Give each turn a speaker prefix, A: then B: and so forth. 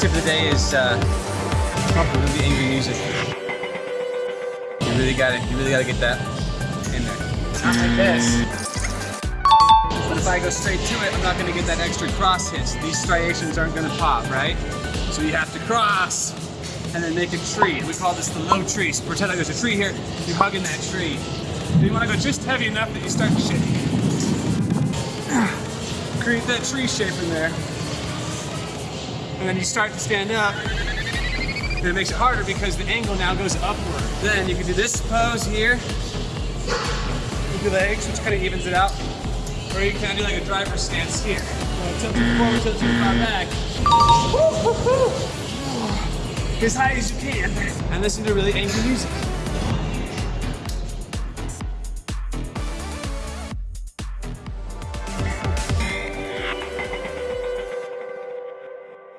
A: tip of the day is uh, really angry music. You really gotta, you really gotta get that in there. Not like this. But if I go straight to it, I'm not gonna get that extra cross hiss. These striations aren't gonna pop, right? So you have to cross and then make a tree. We call this the low tree. So pretend like there's a tree here, you're hugging that tree. You wanna go just heavy enough that you start to shake. Create that tree shape in there. And then you start to stand up. And it makes it harder because the angle now goes upward. Then you can do this pose here. With your legs, which kind of evens it out. Or you can do like a driver stance here. So tilt it forward, tilt it far back. As high as you can. And listen to really angry music.